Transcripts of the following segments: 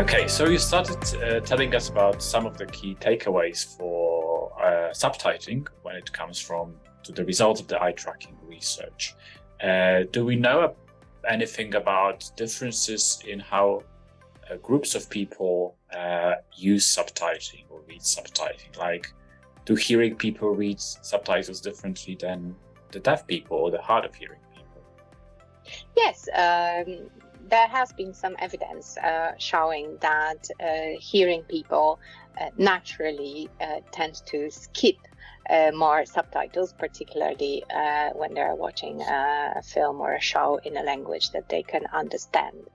Okay, so you started uh, telling us about some of the key takeaways for uh, subtitling when it comes from to the results of the eye tracking research. Uh, do we know anything about differences in how uh, groups of people uh, use subtitling or read subtitling? Like, do hearing people read subtitles differently than the deaf people or the hard of hearing people? Yes, um, there has been some evidence uh, showing that uh, hearing people uh, naturally uh, tend to skip more subtitles, particularly uh, when they're watching a film or a show in a language that they can understand.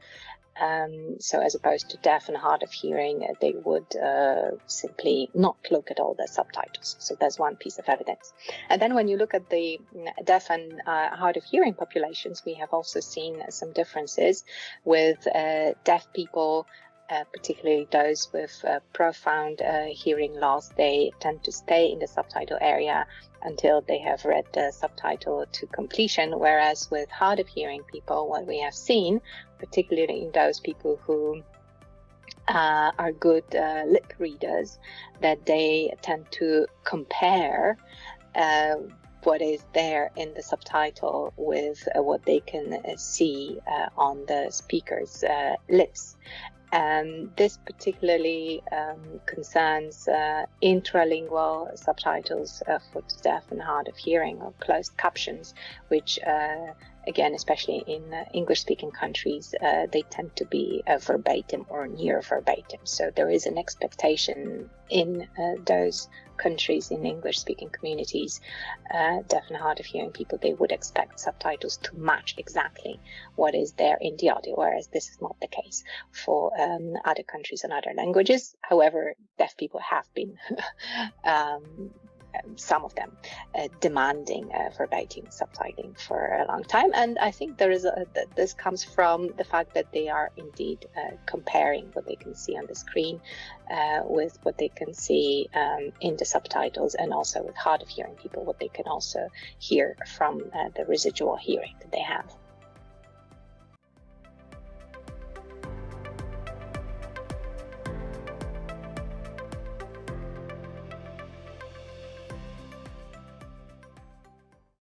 Um, so as opposed to deaf and hard of hearing, uh, they would uh, simply not look at all the subtitles. So that's one piece of evidence. And then when you look at the mm, deaf and uh, hard of hearing populations, we have also seen some differences with uh, deaf people uh, particularly those with uh, profound hearing loss, they tend to stay in the subtitle area until they have read the subtitle to completion. Whereas with hard of hearing people, what we have seen, particularly in those people who uh, are good uh, lip readers, that they tend to compare uh, what is there in the subtitle with uh, what they can uh, see uh, on the speaker's lips. Um, this particularly um, concerns uh, intralingual subtitles uh, for deaf and hard of hearing or closed captions, which uh, again, especially in uh, English speaking countries, uh, they tend to be uh, verbatim or near verbatim. So there is an expectation in uh, those countries, in English speaking communities, uh, deaf and hard of hearing people, they would expect subtitles to match exactly what is there in the audio, whereas this is not the case for um, other countries and other languages. However, deaf people have been um, some of them uh, demanding uh, verbatim subtitling for a long time. And I think there is a, this comes from the fact that they are indeed uh, comparing what they can see on the screen uh, with what they can see um, in the subtitles and also with hard of hearing people, what they can also hear from uh, the residual hearing that they have.